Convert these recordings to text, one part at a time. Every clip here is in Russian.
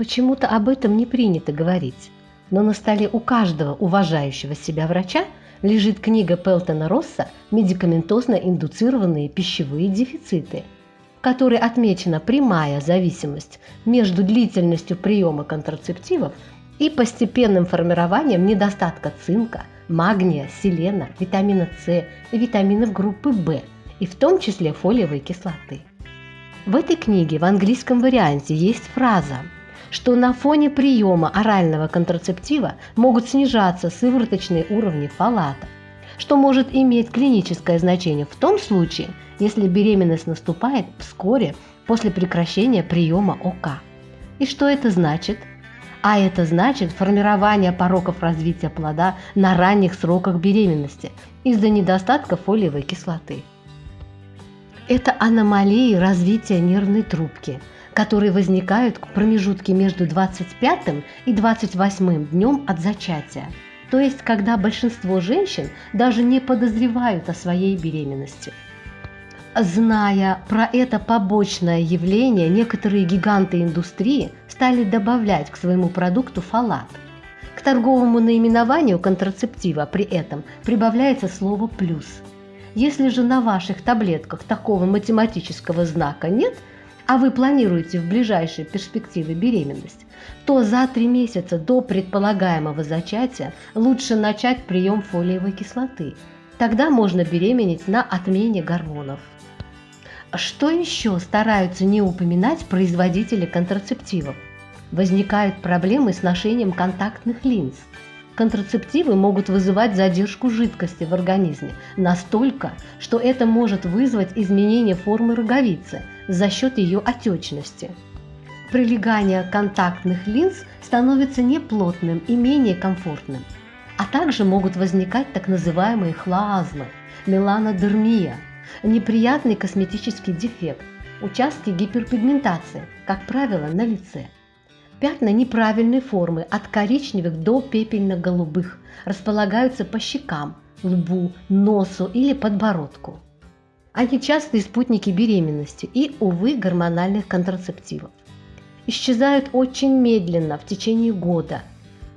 Почему-то об этом не принято говорить, но на столе у каждого уважающего себя врача лежит книга Пелтона Росса «Медикаментозно индуцированные пищевые дефициты», в которой отмечена прямая зависимость между длительностью приема контрацептивов и постепенным формированием недостатка цинка, магния, селена, витамина С и витаминов группы В, и в том числе фолиевой кислоты. В этой книге в английском варианте есть фраза, что на фоне приема орального контрацептива могут снижаться сывороточные уровни фолата, что может иметь клиническое значение в том случае, если беременность наступает вскоре после прекращения приема ОК. И что это значит? А это значит формирование пороков развития плода на ранних сроках беременности из-за недостатка фолиевой кислоты. Это аномалии развития нервной трубки, которые возникают в промежутке между 25 и 28 днем от зачатия, то есть когда большинство женщин даже не подозревают о своей беременности. Зная про это побочное явление, некоторые гиганты индустрии стали добавлять к своему продукту фалат. К торговому наименованию контрацептива при этом прибавляется слово «плюс». Если же на ваших таблетках такого математического знака нет, а вы планируете в ближайшей перспективе беременность, то за три месяца до предполагаемого зачатия лучше начать прием фолиевой кислоты. Тогда можно беременеть на отмене гормонов. Что еще стараются не упоминать производители контрацептивов? Возникают проблемы с ношением контактных линз. Контрацептивы могут вызывать задержку жидкости в организме настолько, что это может вызвать изменение формы роговицы за счет ее отечности. Прилегание контактных линз становится неплотным и менее комфортным, а также могут возникать так называемые хлоазмы, меланодермия – неприятный косметический дефект, участки гиперпигментации, как правило, на лице. Пятна неправильной формы от коричневых до пепельно-голубых располагаются по щекам, лбу, носу или подбородку. Они частые спутники беременности и, увы, гормональных контрацептивов. Исчезают очень медленно в течение года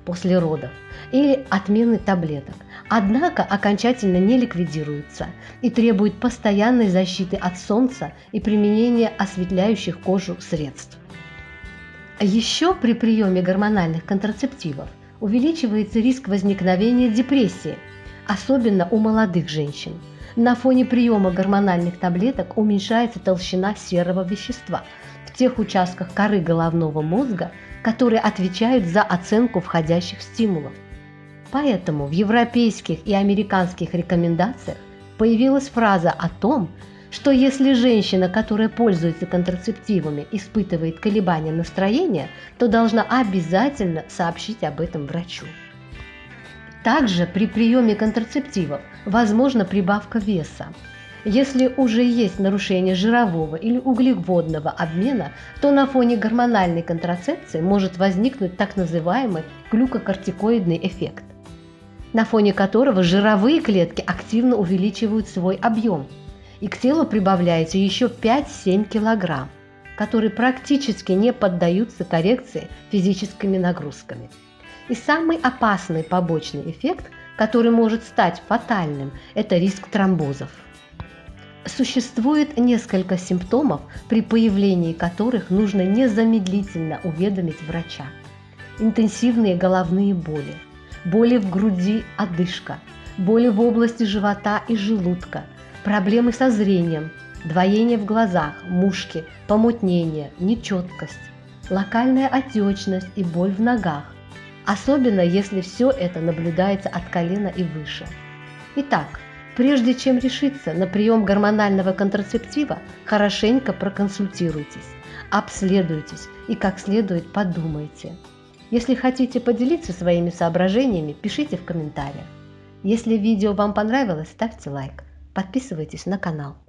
после родов или отмены таблеток, однако окончательно не ликвидируются и требуют постоянной защиты от солнца и применения осветляющих кожу средств. Еще при приеме гормональных контрацептивов увеличивается риск возникновения депрессии, особенно у молодых женщин. На фоне приема гормональных таблеток уменьшается толщина серого вещества в тех участках коры головного мозга, которые отвечают за оценку входящих стимулов. Поэтому в европейских и американских рекомендациях появилась фраза о том, что если женщина, которая пользуется контрацептивами, испытывает колебания настроения, то должна обязательно сообщить об этом врачу. Также при приеме контрацептивов возможна прибавка веса. Если уже есть нарушение жирового или углеводного обмена, то на фоне гормональной контрацепции может возникнуть так называемый глюкокортикоидный эффект на фоне которого жировые клетки активно увеличивают свой объем, и к телу прибавляется еще 5-7 кг, которые практически не поддаются коррекции физическими нагрузками. И самый опасный побочный эффект, который может стать фатальным, это риск тромбозов. Существует несколько симптомов, при появлении которых нужно незамедлительно уведомить врача. Интенсивные головные боли, боли в груди, одышка, боли в области живота и желудка, проблемы со зрением, двоение в глазах, мушки, помутнение, нечеткость, локальная отечность и боль в ногах, особенно если все это наблюдается от колена и выше. Итак, прежде чем решиться на прием гормонального контрацептива, хорошенько проконсультируйтесь, обследуйтесь и как следует подумайте. Если хотите поделиться своими соображениями, пишите в комментариях. Если видео вам понравилось, ставьте лайк, подписывайтесь на канал.